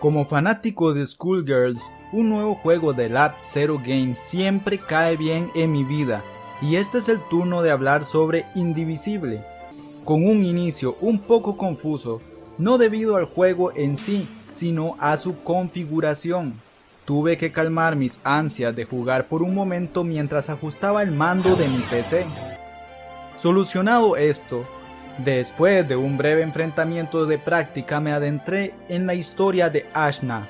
Como fanático de Schoolgirls, un nuevo juego de Lab Zero Games siempre cae bien en mi vida, y este es el turno de hablar sobre Indivisible. Con un inicio un poco confuso, no debido al juego en sí, sino a su configuración. Tuve que calmar mis ansias de jugar por un momento mientras ajustaba el mando de mi PC. Solucionado esto, Después de un breve enfrentamiento de práctica me adentré en la historia de Ashna,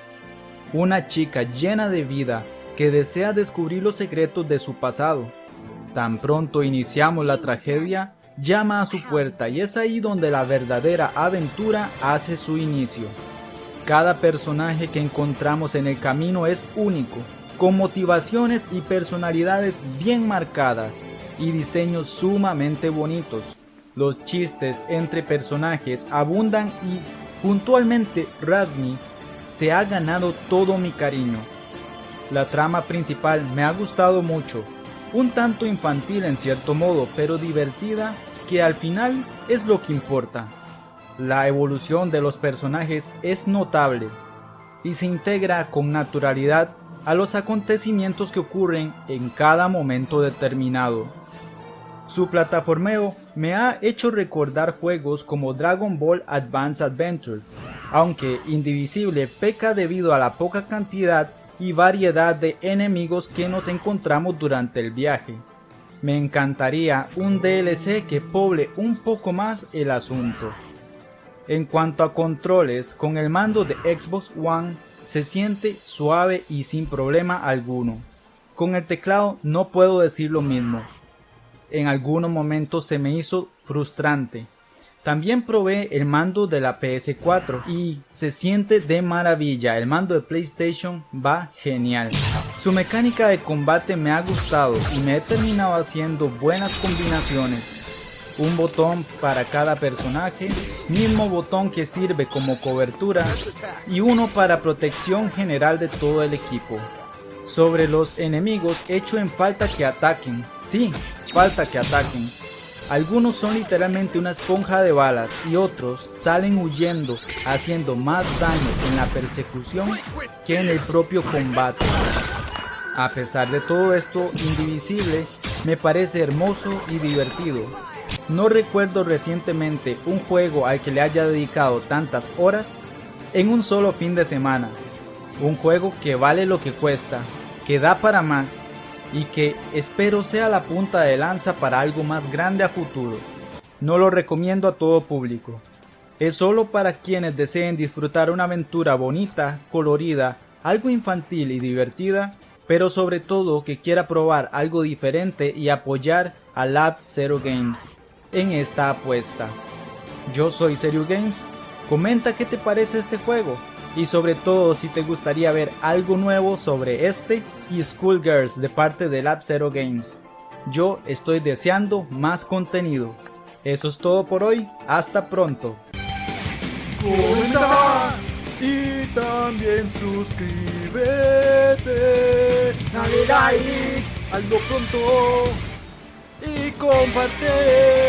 una chica llena de vida que desea descubrir los secretos de su pasado. Tan pronto iniciamos la tragedia, llama a su puerta y es ahí donde la verdadera aventura hace su inicio. Cada personaje que encontramos en el camino es único, con motivaciones y personalidades bien marcadas y diseños sumamente bonitos. Los chistes entre personajes abundan y puntualmente Razmi se ha ganado todo mi cariño. La trama principal me ha gustado mucho, un tanto infantil en cierto modo, pero divertida, que al final es lo que importa. La evolución de los personajes es notable y se integra con naturalidad a los acontecimientos que ocurren en cada momento determinado. Su plataformeo me ha hecho recordar juegos como Dragon Ball Advance Adventure, aunque Indivisible peca debido a la poca cantidad y variedad de enemigos que nos encontramos durante el viaje. Me encantaría un DLC que poble un poco más el asunto. En cuanto a controles, con el mando de Xbox One se siente suave y sin problema alguno. Con el teclado no puedo decir lo mismo, en algunos momentos se me hizo frustrante. También probé el mando de la PS4 y se siente de maravilla, el mando de PlayStation va genial. Su mecánica de combate me ha gustado y me he terminado haciendo buenas combinaciones. Un botón para cada personaje, mismo botón que sirve como cobertura y uno para protección general de todo el equipo. Sobre los enemigos hecho en falta que ataquen, sí, falta que ataquen. Algunos son literalmente una esponja de balas y otros salen huyendo haciendo más daño en la persecución que en el propio combate. A pesar de todo esto, Indivisible me parece hermoso y divertido. No recuerdo recientemente un juego al que le haya dedicado tantas horas en un solo fin de semana. Un juego que vale lo que cuesta, que da para más y que espero sea la punta de lanza para algo más grande a futuro. No lo recomiendo a todo público. Es solo para quienes deseen disfrutar una aventura bonita, colorida, algo infantil y divertida, pero sobre todo que quiera probar algo diferente y apoyar a Lab Zero Games en esta apuesta. Yo soy Serio Games, comenta qué te parece este juego y sobre todo si te gustaría ver algo nuevo sobre este y Schoolgirls de parte de Lab Zero Games. Yo estoy deseando más contenido. Eso es todo por hoy, hasta pronto. Comenta y también suscríbete. Dale like, hazlo pronto y comparte.